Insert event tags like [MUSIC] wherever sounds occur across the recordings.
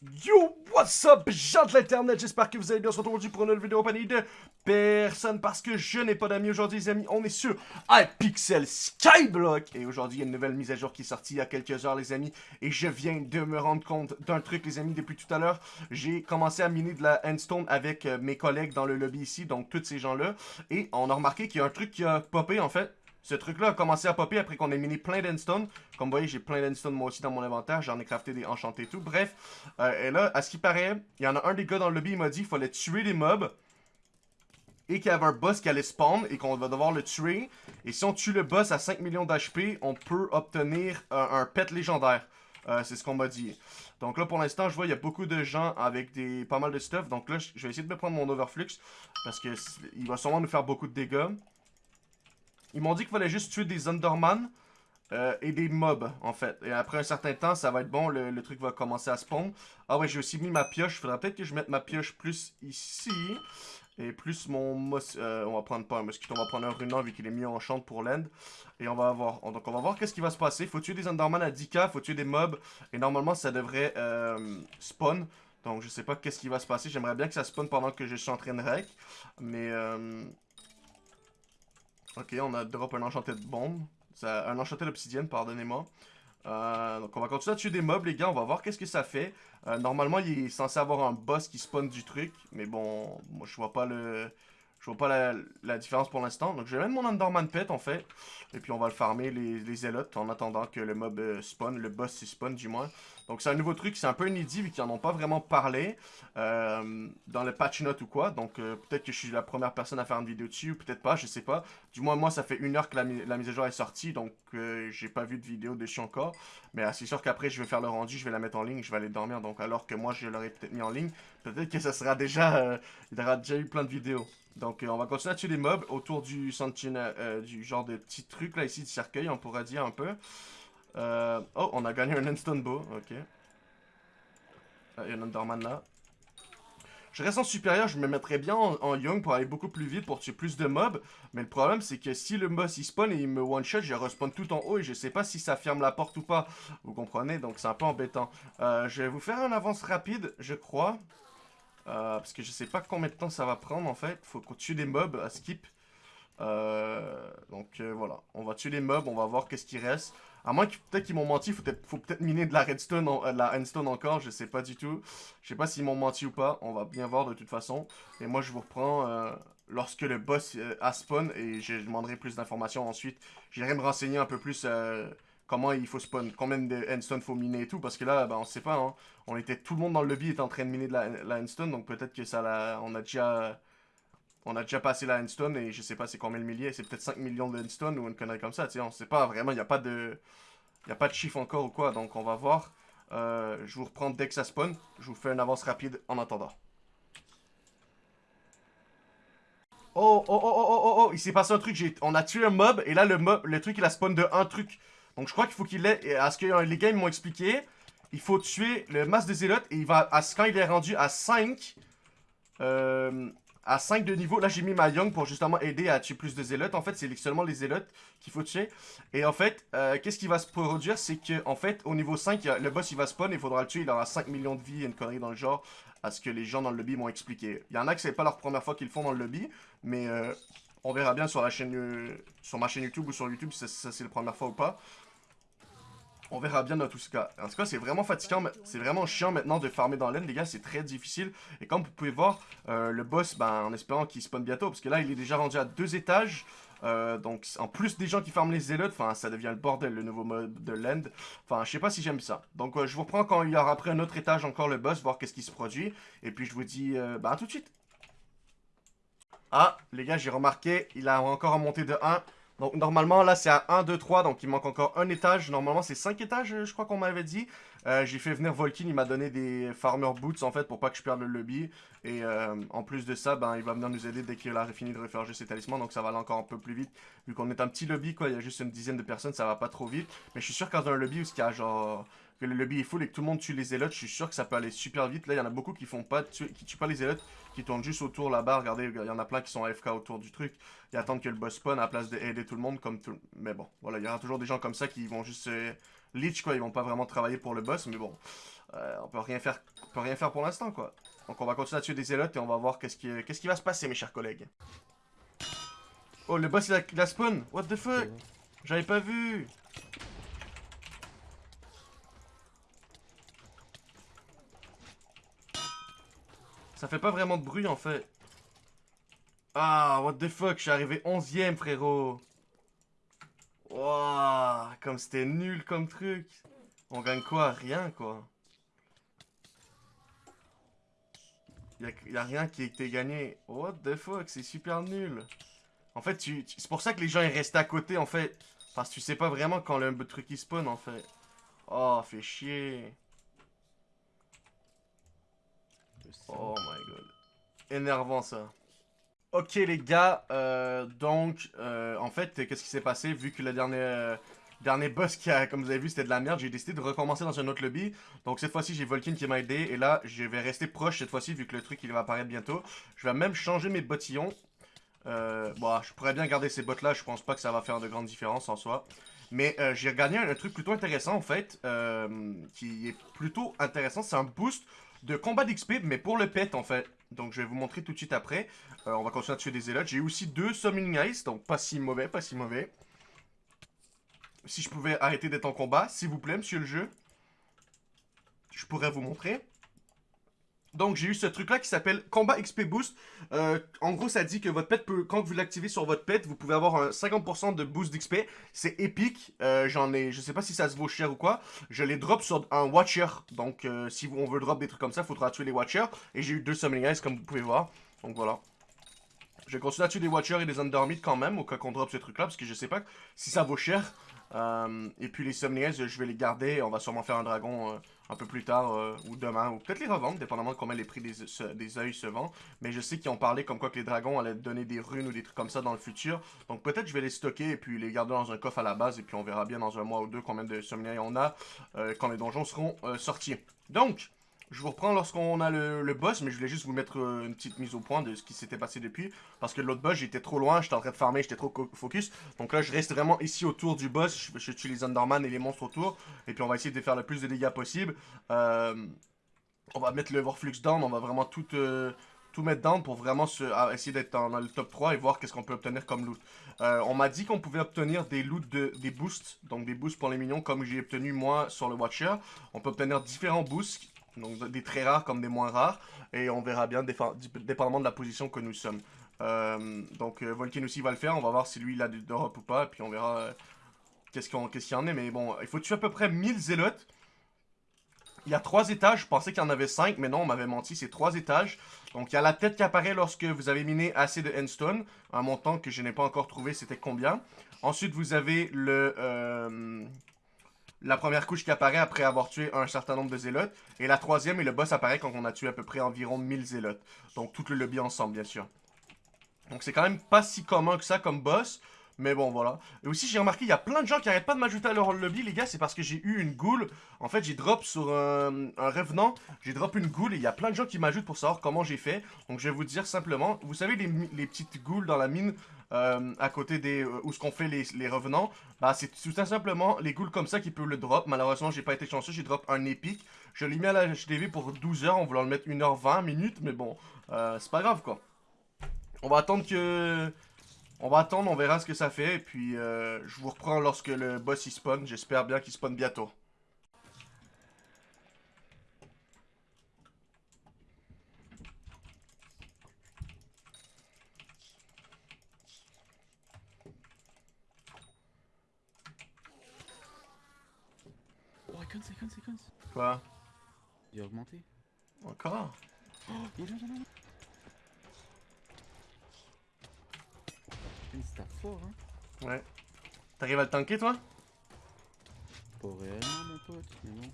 Yo, what's up, gens de l'internet, j'espère que vous allez bien, on se retrouve aujourd'hui pour une nouvelle vidéo compagnie de personne parce que je n'ai pas d'amis aujourd'hui les amis, on est sur iPixel Skyblock. Et aujourd'hui il y a une nouvelle mise à jour qui est sortie il y a quelques heures les amis. Et je viens de me rendre compte d'un truc les amis depuis tout à l'heure, j'ai commencé à miner de la Endstone avec euh, mes collègues dans le lobby ici, donc tous ces gens là et on a remarqué qu'il y a un truc qui a popé en fait ce truc-là a commencé à popper après qu'on ait miné plein d'endstone. Comme vous voyez, j'ai plein d'endstone moi aussi dans mon inventaire. J'en ai crafté des enchantés et tout. Bref, euh, et là, à ce qui paraît, il y en a un des gars dans le lobby, il m'a dit qu'il fallait tuer les mobs. Et qu'il y avait un boss qui allait spawn et qu'on va devoir le tuer. Et si on tue le boss à 5 millions d'HP, on peut obtenir un, pet légendaire. Euh, c'est ce qu'on m'a dit. Donc là, pour l'instant, je vois, il y a beaucoup de gens avec des pas mal de stuff. Donc là, je vais essayer de me prendre mon overflux. Parce que il va sûrement nous faire beaucoup de dégâts. Ils m'ont dit qu'il fallait juste tuer des Underman euh, et des mobs, en fait. Et après un certain temps, ça va être bon, le, truc va commencer à spawn. Ah ouais, j'ai aussi mis ma pioche. Faudrait peut-être que je mette ma pioche plus ici. Et plus mon mos... Euh, on va prendre pas un mosquito, on va prendre un runan vu qu'il est mis en chante pour l'end. Et on va voir. Donc on va voir qu'est-ce qui va se passer. Faut tuer des Underman à 10k, faut tuer des mobs. Et normalement, ça devrait euh, spawn. Donc je sais pas qu'est-ce qui va se passer. J'aimerais bien que ça spawn pendant que je suis en train de rec. Mais... Ok, on a drop un enchanté de bombe. un enchanté d'obsidienne, pardonnez-moi. Euh, donc on va continuer à tuer des mobs les gars, on va voir qu'est-ce que ça fait. Euh, normalement il est censé avoir un boss qui spawn du truc, mais bon, moi je vois pas le... Je vois pas la, différence pour l'instant. Donc je vais mettre mon Underman Pet en fait. Et puis on va le farmer les, les en attendant que le mob euh, spawn, le boss spawn du moins. Donc c'est un nouveau truc, c'est un peu inédit vu qu'ils en ont pas vraiment parlé euh, dans le patch note ou quoi. Donc euh, peut-être que je suis la première personne à faire une vidéo dessus ou peut-être pas, je sais pas. Du moins moi ça fait une heure que la, mise à jour est sortie donc euh, j'ai pas vu de vidéo dessus encore. Mais c'est sûr qu'après je vais faire le rendu, je vais la mettre en ligne, je vais aller dormir. Donc alors que moi je l'aurais peut-être mis en ligne, peut-être que ça sera déjà, il y aura déjà eu plein de vidéos. Donc on va continuer à tuer des mobs autour du sentinel, du genre de petit truc là ici de cercueil on pourrait dire un peu. Euh, oh, on a gagné un instant bow. Ok. Ah, il y a un Underman là. Je reste en supérieur, je me mettrais bien en, young pour aller beaucoup plus vite, pour tuer plus de mobs. Mais le problème, c'est que si le boss il spawn et il me one-shot, je respawn tout en haut et je sais pas si ça ferme la porte ou pas. Vous comprenez Donc c'est un peu embêtant. Euh, je vais vous faire un avance rapide, je crois. Euh, parce que je sais pas combien de temps ça va prendre en fait. Faut qu'on tue des mobs à skip. donc voilà, on va tuer les mobs, on va voir qu'est-ce qui reste. À moins que peut-être qu'ils m'ont menti, faut peut-être miner de la redstone, euh, de la endstone encore, je sais pas du tout. Je sais pas s'ils m'ont menti ou pas, on va bien voir de toute façon. Et moi je vous reprends euh, lorsque le boss euh, a spawn et je demanderai plus d'informations ensuite. J'irai me renseigner un peu plus comment il faut spawn, combien de endstone faut miner et tout, parce que là, ben, on sait pas, hein. On était, tout le monde dans le lobby est en train de miner de la, la endstone, donc peut-être que ça on a déjà on a déjà passé la endstone et je sais pas c'est combien de milliers, c'est peut-être 5 millions de endstone ou une connerie comme ça, tu sais, on sait pas vraiment, il n'y a pas de... Chiffre encore ou quoi, donc on va voir. Euh, je vous reprends dès que ça spawn, je vous fais une avance rapide en attendant. Oh, oh, oh, oh, oh, oh, oh, il s'est passé un truc, on a tué un mob, et là le mob, le truc il a spawn de un truc. Donc je crois qu'il faut qu'il ait, à ce que les gars m'ont expliqué, il faut tuer le masse de zélotes, et il va, à, quand il est rendu à 5, euh, à 5 de niveau. Là, j'ai mis ma Young pour justement aider à tuer plus de zélotes. En fait, c'est seulement les zélotes qu'il faut tuer. Et en fait, euh, qu'est-ce qui va se produire? C'est que en fait, au niveau 5, le boss, il va spawn. Il faudra le tuer. Il aura 5 millions de vie et une connerie dans le genre. À ce que les gens dans le lobby m'ont expliqué. Il y en a que c'est pas leur première fois qu'ils le font dans le lobby. Mais euh, on verra bien sur, la chaîne, euh, sur ma chaîne YouTube ou sur YouTube si c'est la première fois ou pas. On verra bien dans tout ce cas. En tout cas, c'est vraiment fatigant, c'est vraiment chiant maintenant de farmer dans l'aine, les gars, c'est très difficile. Et comme vous pouvez voir, euh, le boss, ben, en espérant qu'il spawn bientôt, parce que là, il est déjà rendu à deux étages. Euh, donc, en plus des gens qui farment les zélotes, enfin, ça devient le bordel, le nouveau mode de l'end. Enfin, je sais pas si j'aime ça. Donc, euh, je vous reprends quand il y aura après un autre étage encore le boss, voir qu'est-ce qui se produit. Et puis, je vous dis, ben, à tout de suite. Ah, les gars, j'ai remarqué, il a encore remonté de 1. Donc normalement là c'est à 1, 2, 3, donc il manque encore un étage. Normalement c'est 5 étages je crois qu'on m'avait dit. Euh, j'ai fait venir Volkin, il m'a donné des farmer boots en fait pour pas que je perde le lobby. Et euh, en plus de ça, ben, il va venir nous aider dès qu'il a fini de referger ses talismans. Donc ça va aller encore un peu plus vite. Vu qu'on est un petit lobby quoi, il y a juste une dizaine de personnes, ça va pas trop vite. Mais je suis sûr qu'en un lobby où il y a genre que le lobby est full et que tout le monde tue les zélotes, je suis sûr que ça peut aller super vite. Là, il y en a beaucoup qui font pas tuer, qui tuent pas les zélotes, qui tournent juste autour là-bas. Regardez, il y en a plein qui sont AFK autour du truc. Ils attendent que le boss spawn à la place d'aider tout le monde comme tout. Mais bon, voilà, il y aura toujours des gens comme ça qui vont juste leech quoi, ils vont pas vraiment travailler pour le boss, mais bon. euh, on peut rien faire, on peut rien faire pour l'instant, quoi. Donc on va continuer à tuer des zélotes et on va voir qu'est-ce qui, qu'est-ce qui va se passer, mes chers collègues. Oh, le boss, il a, il a spawn What the fuck? J'avais pas vu Ça fait pas vraiment de bruit, en fait. Ah, what the fuck, je suis arrivé 11ème, frérot. Wouah, comme c'était nul comme truc. On gagne quoi? Rien, quoi. Y'a y a rien qui a été gagné. What the fuck, c'est super nul. En fait, c'est pour ça que les gens ils restent à côté, en fait. Parce que tu sais pas vraiment quand le truc il spawn, en fait. Oh, fait chier. Oh my god. Énervant, ça. Ok les gars, euh, donc euh, en fait qu'est-ce qui s'est passé? Vu que le dernier, euh, dernier boss qui a, comme vous avez vu c'était de la merde, j'ai décidé de recommencer dans un autre lobby. Donc cette fois-ci j'ai Volkin qui m'a aidé et là je vais rester proche cette fois-ci vu que le truc il va apparaître bientôt. Je vais même changer mes bottillons. bon je pourrais bien garder ces bottes là, je pense pas que ça va faire de grandes différences en soi. Mais j'ai gagné un, truc plutôt intéressant en fait, qui est plutôt intéressant, c'est un boost de combat d'XP mais pour le pet en fait. Donc je vais vous montrer tout de suite après. Euh, on va continuer à tuer des élotes. J'ai aussi deux Summoning Ice, donc pas si mauvais, pas si mauvais. Si je pouvais arrêter d'être en combat, s'il vous plaît, monsieur le jeu. Je pourrais vous montrer. Donc, j'ai eu ce truc-là qui s'appelle Combat XP Boost. Euh, en gros, ça dit que votre pet peut, quand vous l'activez sur votre pet, vous pouvez avoir un 50% de boost d'XP. C'est épique. Euh, j'en ai, je sais pas si ça se vaut cher ou quoi. Je les drop sur un Watcher. Donc, euh, si on veut drop des trucs comme ça, il faudra tuer les Watchers. Et j'ai eu deux Summoning Eyes, comme vous pouvez voir. Donc, voilà. Je vais continuer à tuer des Watchers et des Undermid quand même, au cas qu'on drop ce truc-là, parce que je sais pas si ça vaut cher. Euh, et puis les Summoning je vais les garder. On va sûrement faire un dragon euh, un peu plus tard, euh, ou demain, ou peut-être les revendre, dépendamment de combien les prix des, des œils se vendent. Mais je sais qu'ils ont parlé comme quoi que les dragons allaient donner des runes ou des trucs comme ça dans le futur. Donc peut-être je vais les stocker et puis les garder dans un coffre à la base. Et puis on verra bien dans un mois ou deux combien de Summoning on a quand les donjons seront sortis. Donc... Je vous reprends lorsqu'on a le, boss, mais je voulais juste vous mettre euh, une petite mise au point de ce qui s'était passé depuis. Parce que l'autre boss, j'étais trop loin, j'étais en train de farmer, j'étais trop focus. Donc là, je reste vraiment ici autour du boss. Je, tue les Underman et les monstres autour. Et puis on va essayer de faire le plus de dégâts possible. Euh, on va mettre le Warflux down, on va vraiment tout... Euh, mettre down pour vraiment essayer d'être dans, le top 3 et voir qu'est-ce qu'on peut obtenir comme loot. on m'a dit qu'on pouvait obtenir des loots, de, des boosts, donc des boosts pour les minions comme j'ai obtenu moi sur le Watcher. On peut obtenir différents boosts donc des très rares comme des moins rares. Et on verra bien, dépendamment de la position que nous sommes. Euh, donc euh, Volkin aussi va le faire, on va voir si lui il a d'Europe ou pas, et puis on verra euh, qu'est-ce qu'il y en est. Mais bon, il faut tuer à peu près 1000 zélotes. Il y a 3 étages, je pensais qu'il y en avait 5, mais non, on m'avait menti, c'est 3 étages. Donc il y a la tête qui apparaît lorsque vous avez miné assez de endstone, un montant que je n'ai pas encore trouvé, c'était combien. Ensuite vous avez le la première couche qui apparaît après avoir tué un certain nombre de zélotes. Et la troisième et le boss apparaît quand on a tué à peu près environ 1000 zélotes. Donc tout le lobby ensemble, bien sûr. Donc c'est quand même pas si commun que ça comme boss. Mais bon, voilà. Et aussi, j'ai remarqué, il y a plein de gens qui arrêtent pas de m'ajouter à leur lobby, les gars. C'est parce que j'ai eu une goule. En fait, j'ai drop sur un, revenant. J'ai drop une goule et il y a plein de gens qui m'ajoutent pour savoir comment j'ai fait. Donc, je vais vous dire simplement. Vous savez, les, les petites goules dans la mine euh, à côté des euh, où ce qu'on fait les, revenants, bah c'est tout simplement les ghouls comme ça qui peuvent le drop. Malheureusement, j'ai pas été chanceux, j'ai drop un épique. Je l'ai mis à la HDV pour 12 heures, on voulait le mettre 1h20 minutes, mais bon, euh, c'est pas grave quoi. On va attendre que on va attendre, on verra ce que ça fait, et puis je vous reprends lorsque le boss il spawn. J'espère bien qu'il spawn bientôt. Icons, icons, icons. Quoi Il a augmenté. Encore Oh, il est là, il est là. C'est fort, hein. Ouais. T'arrives à le tanker, toi Pas réellement, mon pote, mais non.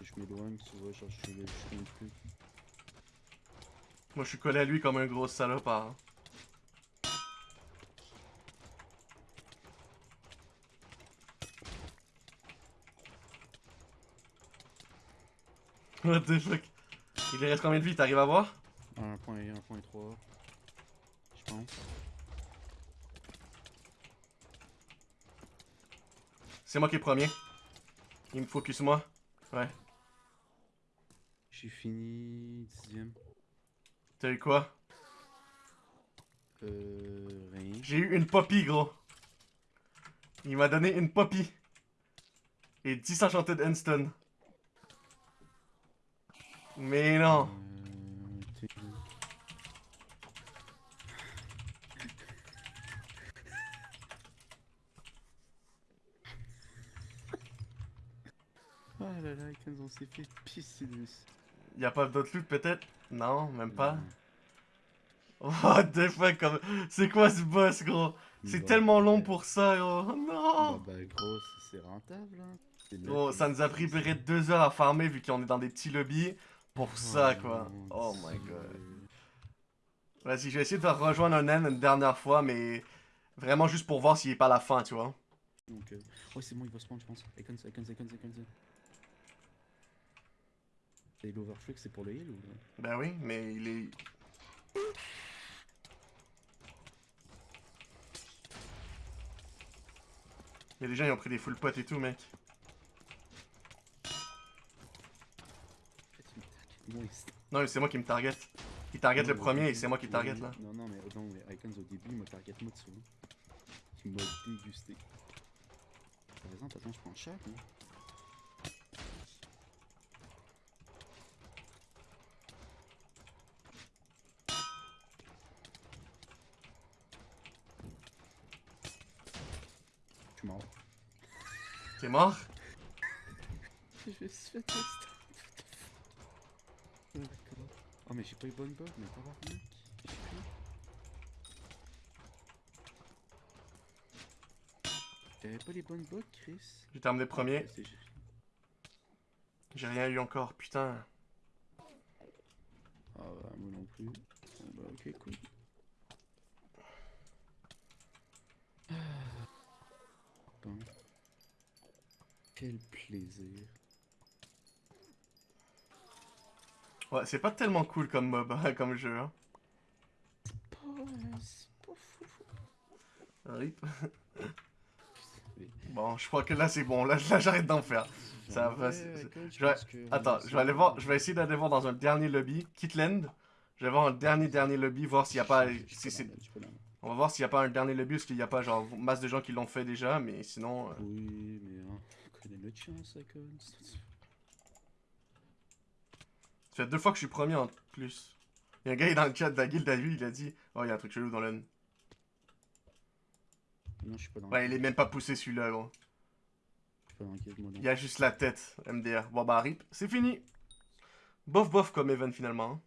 Je m'éloigne, tu vois, genre je suis le plus. Moi je suis collé à lui comme un gros salopard. Hein. [LAUGHS] What the fuck? Il reste combien de vie T'arrives à voir? 1.1, 1.3. Je pense. C'est moi qui est premier. Il me focus moi. Ouais. J'ai fini dixième. T'as eu quoi? Euh, rien. J'ai eu une poppy, gros. Il m'a donné une poppy. Et 10 enchanted Enstone. Mais non. Euh, Ah là là, quand on s'est fait pisser dessus. Y a pas d'autres loot peut-être? Non, même pas. Non. What the fuck, comme... c'est quoi ce boss, gros? C'est Bah, tellement long bah, pour ça, gros. Oh, non! Bah, bah gros, c'est- rentable, hein. Gros, que- ça nous a pris près de deux heures à farmer vu qu'on est dans des petits lobbies. Pour ça, Oh, quoi. mon Oh my god. Vas-y, je vais essayer de rejoindre un naine une dernière fois, mais vraiment juste pour voir s'il est pas à la fin, tu vois. Donc, euh... ouais, c'est bon, il va spawn, je pense. Icons, icons, icons, icons. Et l'overflux, c'est pour le heal ou. Ben oui, mais il est... Il y a des gens qui ont pris des full pots et tout, mec. Non, mais c'est moi qui me target. Il target non, le premier et c'est moi qui target là. Non, non, mais, non, mais Icons au début, il m'a target moi dessus. Il m'a dégusté. Par exemple, attends, je prends chaque. Hein. Je suis mort. T'es mort? Je suis fait. Oh d'accord. Oh mais j'ai pas eu bonne bug, mais tabarnak. J'ai pris. T'avais pas les bonnes bugs, Chris? J'ai terminé premier. Ah, j'ai- rien eu encore, putain. Ah bah moi non plus. Bon bah ok cool. Ah. Bon. Quel plaisir. Ouais, c'est pas tellement cool comme mob, [LAUGHS] comme jeu, hein. Rip. [LAUGHS] Bon, je crois que là c'est bon, là, là j'arrête d'en faire. Ça va, je vais- que Attends, je vais aller voir, je vais essayer d'aller voir dans un dernier lobby, Kitland. Je vais voir un dernier dernier lobby, voir s'il y a pas, si on va voir s'il y a pas un dernier lobby, parce qu'il y a pas genre masse de gens qui l'ont fait déjà, mais sinon, euh, Oui, mais on connaît notre chance, Icons. ça fait deux fois que je suis premier en plus. Il y a un gars dans le chat de la guilde à lui, il a dit, oh il y a un truc chelou dans le. Non, je suis pas dans Ouais, il est même pas poussé celui-là, gros. Il y a juste la tête, MDR. Bon bah rip, c'est fini. Bof bof comme event finalement. hein.